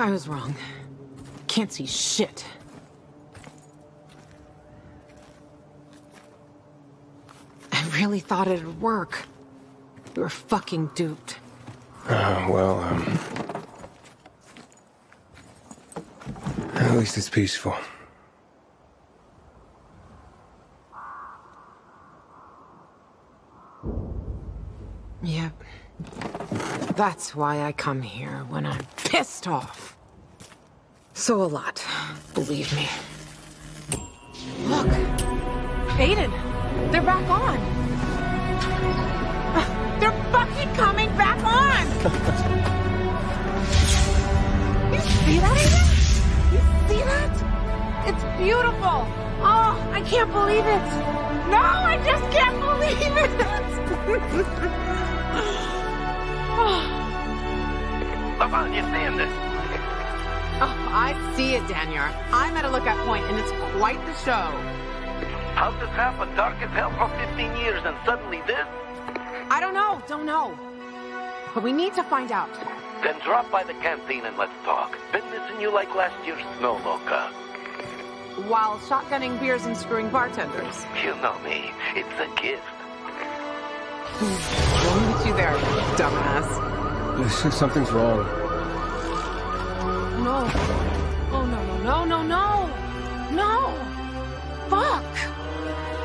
I was wrong. Can't see shit. I really thought it'd work. We were fucking duped. Uh, well, um... At least it's peaceful. Yep. That's why I come here when I'm pissed off. So a lot, believe me. Look! Aiden! They're back on! They're fucking coming back on! you see that, Aiden? You see that? It's beautiful! Oh, I can't believe it! No, I just can't believe it! Lawan, you seeing this? Oh, I see it, Daniel. I'm at a lookout point, and it's quite the show. How's this happen? Dark as hell for 15 years, and suddenly this? I don't know, don't know. But we need to find out. Then drop by the canteen and let's talk. Been missing you like last year's snow loca. While shotgunning beers and screwing bartenders. You know me. It's a gift. We'll meet you there, dumbass. Something's wrong. No. Oh, no, no, no, no, no! No! Fuck!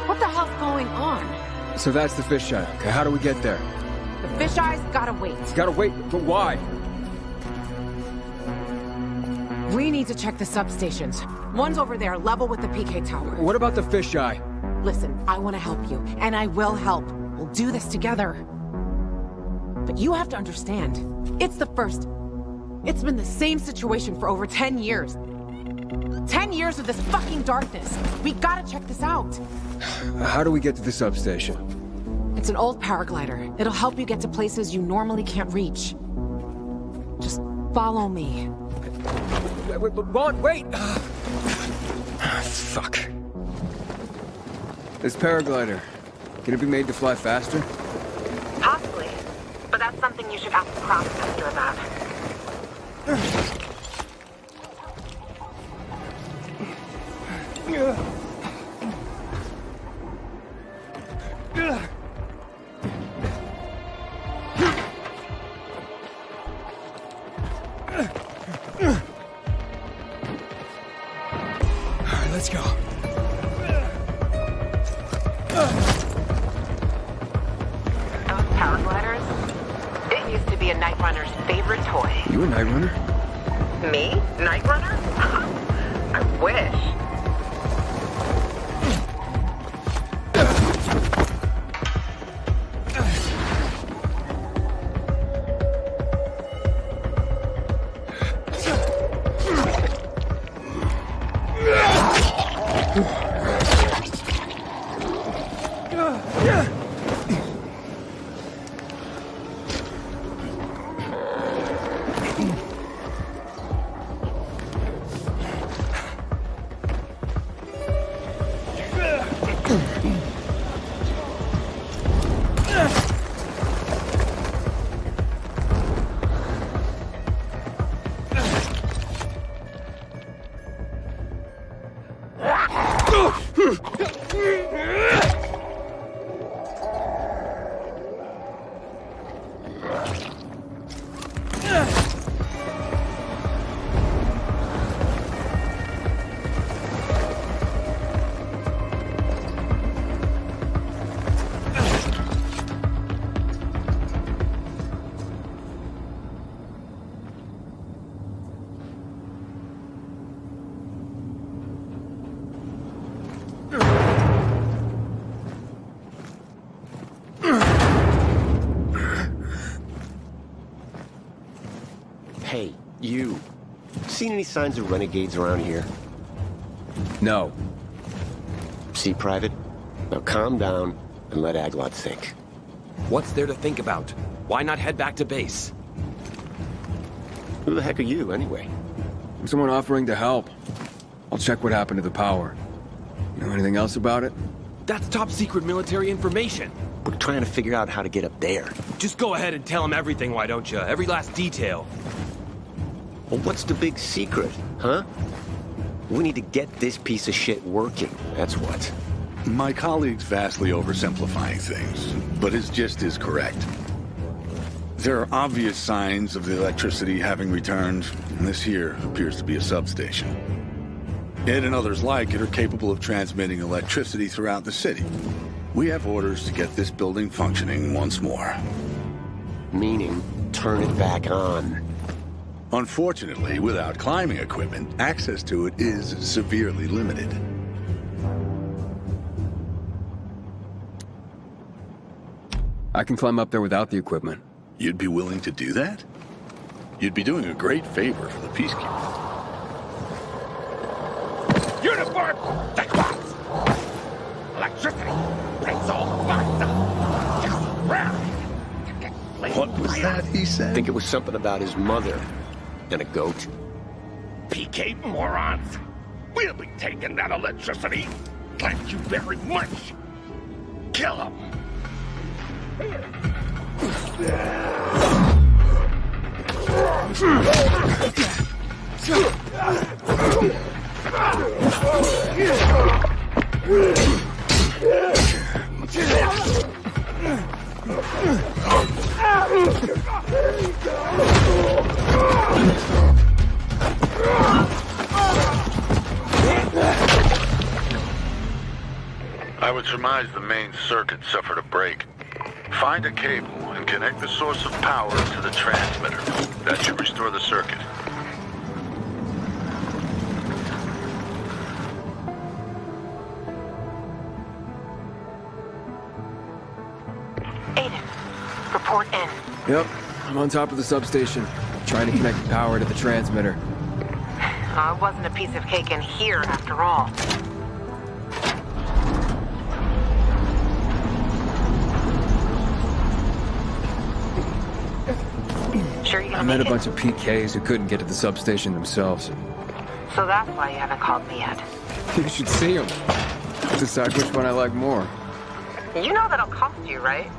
What the hell's going on? So that's the fisheye. Okay, how do we get there? The fisheyes gotta wait. Gotta wait, but why? We need to check the substations. One's over there, level with the PK tower. What about the fisheye? Listen, I want to help you, and I will help. We'll do this together. But you have to understand, it's the first. It's been the same situation for over 10 years. 10 years of this fucking darkness. We gotta check this out. How do we get to the substation? It's an old paraglider. It'll help you get to places you normally can't reach. Just follow me. Wait, wait, wait, wait! Fuck. This paraglider, can it be made to fly faster? Possibly. But that's something you should ask the craftmaster about. 嗯。Any signs of renegades around here? No. See, Private? Now calm down and let Aglot think. What's there to think about? Why not head back to base? Who the heck are you, anyway? I'm Someone offering to help. I'll check what happened to the power. You know anything else about it? That's top secret military information. We're trying to figure out how to get up there. Just go ahead and tell him everything, why don't you? Every last detail. Well, what's the big secret, huh? We need to get this piece of shit working, that's what. My colleague's vastly oversimplifying things, but his gist is correct. There are obvious signs of the electricity having returned, and this here appears to be a substation. It and others like it are capable of transmitting electricity throughout the city. We have orders to get this building functioning once more. Meaning, turn it back on. Unfortunately, without climbing equipment, access to it is severely limited. I can climb up there without the equipment. You'd be willing to do that? You'd be doing a great favor for the Peacekeepers. Uniform! Checkbox! Electricity brings all the What was that he said? I think it was something about his mother and a goat. PK morons! We'll be taking that electricity. Thank you very much. Kill him. I would surmise the main circuit suffered a break. Find a cable and connect the source of power to the transmitter. That should restore the circuit. Aiden, report in. Yep, I'm on top of the substation, trying to connect the power to the transmitter. Uh, it wasn't a piece of cake in here after all. Sure you I met a it? bunch of PKs who couldn't get to the substation themselves. So that's why you haven't called me yet. You should see them. Decide which one I like more. You know that'll cost you, right?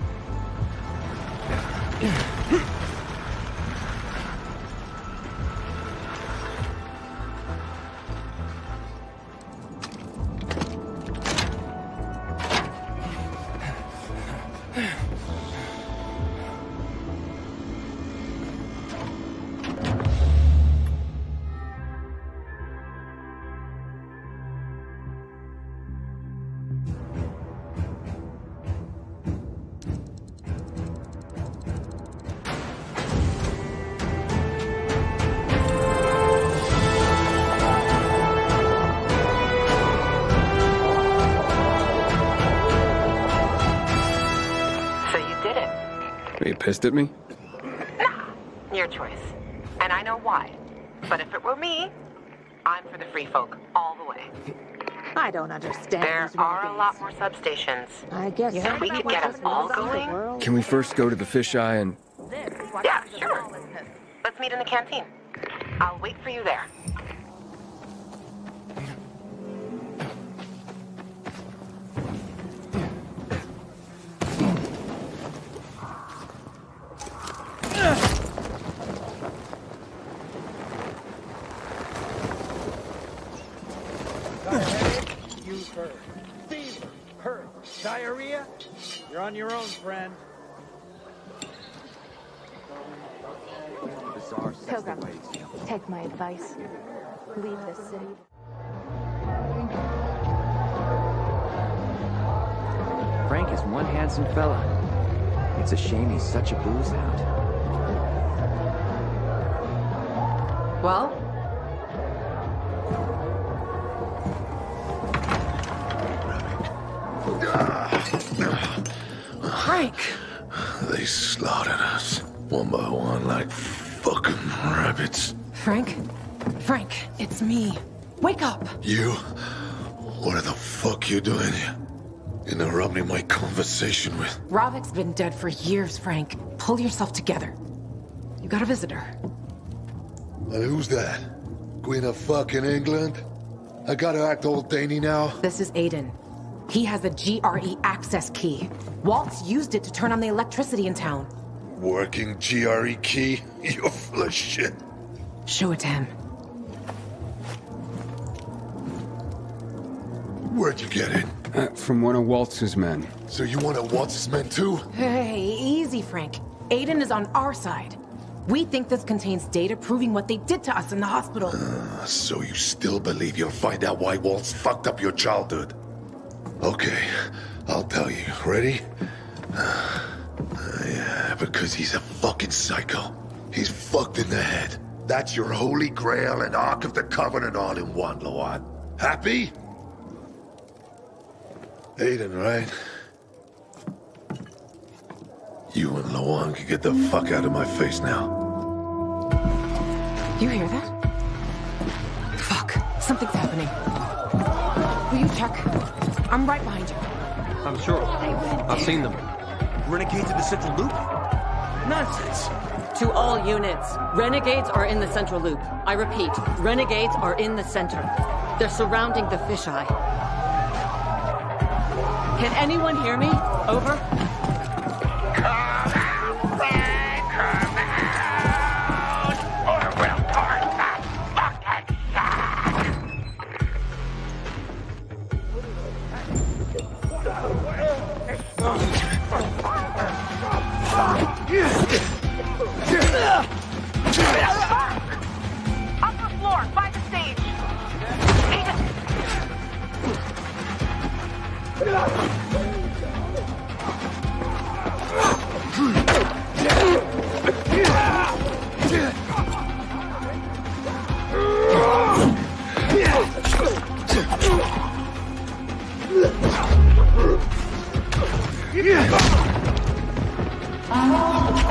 Pissed at me? Nah, your choice. And I know why. But if it were me, I'm for the free folk all the way. I don't understand There these are a lot more substations. I guess You think we could get us all going? Can we first go to the fisheye and... Yeah, sure. Let's meet in the canteen. I'll wait for you there. Diarrhea? You're on your own, friend. Pilgrim, take my advice. Leave this city. Frank is one handsome fella. It's a shame he's such a booze hound. Well? Frank! They slaughtered us, one by one, like fucking rabbits. Frank? Frank, it's me. Wake up! You? What the fuck you doing here? Interrupting my conversation with... Ravik's been dead for years, Frank. Pull yourself together. You got a visitor. And who's that? Queen of fucking England? I gotta act old Danny now? This is Aiden. He has a GRE access key. Waltz used it to turn on the electricity in town. Working GRE key? You're full of shit. Show it to him. Where'd you get it? Uh, from one of Waltz's men. So you want to Waltz's men too? Hey, easy, Frank. Aiden is on our side. We think this contains data proving what they did to us in the hospital. Uh, so you still believe you'll find out why Waltz fucked up your childhood? Okay, I'll tell you. Ready? Uh, yeah, because he's a fucking psycho. He's fucked in the head. That's your Holy Grail and Ark of the Covenant all in one, Lawan. Happy? Aiden, right? You and Lawan can get the fuck out of my face now. You hear that? Fuck. Something's happening. Will you check? I'm right behind you. I'm sure. I've seen them. Renegades in the Central Loop? Nonsense. To all units, renegades are in the Central Loop. I repeat, renegades are in the center. They're surrounding the fisheye. Can anyone hear me? Over.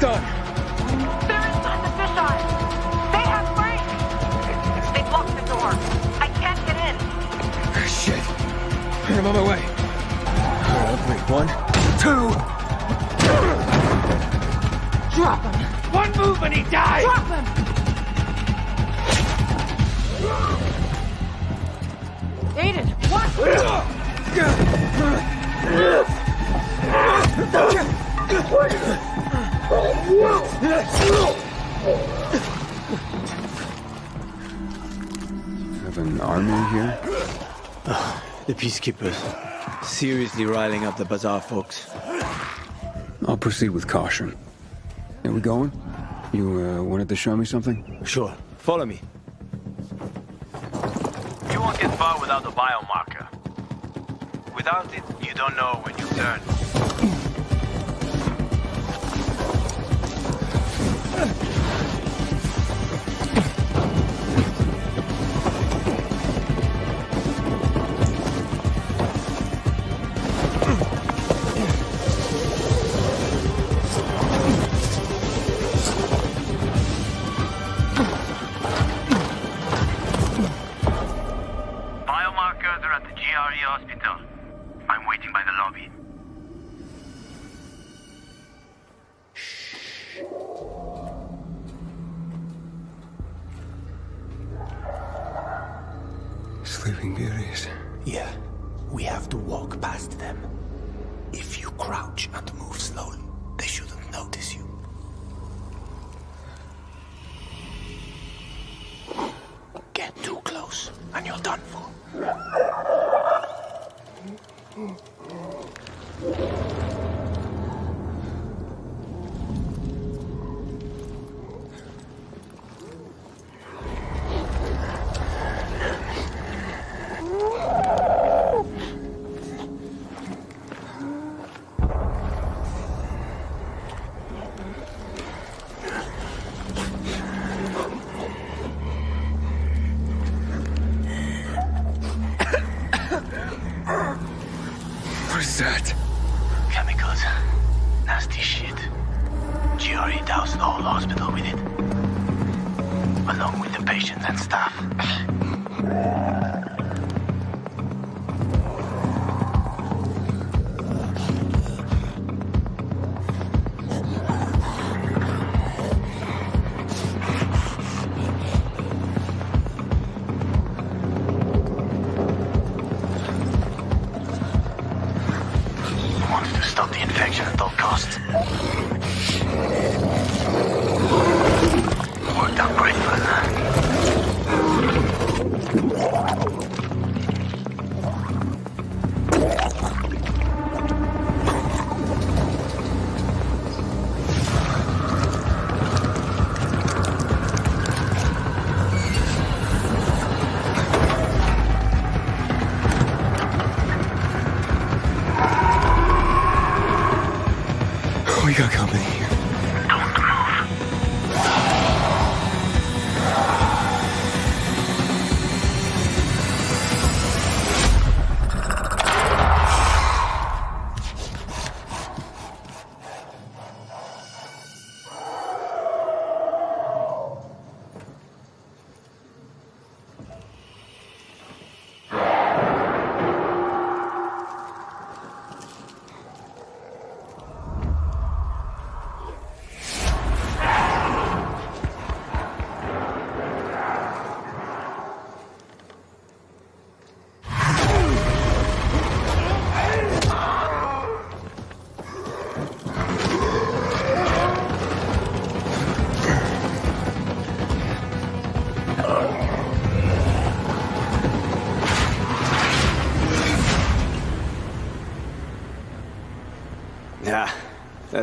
done? They're inside the fisheye. They have Frank. They blocked the door. I can't get in. Shit. I'm on my way. All right, wait. One, two. Drop him! One move and he dies! Drop him! Aiden, what? Have an army here? The Peacekeepers. Seriously riling up the Bazaar folks. I'll proceed with caution. Are we going? You uh, wanted to show me something? Sure. Follow me. You won't get far without the biomarker. Without it, you don't know when you turn.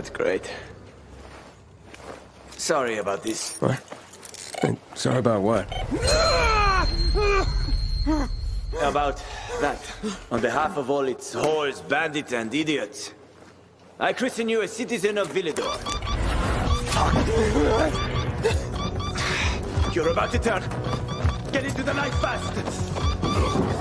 That's great. Sorry about this. What? Hey, sorry about what? About that. On behalf of all its whores, bandits, and idiots, I christen you a citizen of Villedor. You're about to turn. Get into the light fast.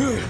Ugh.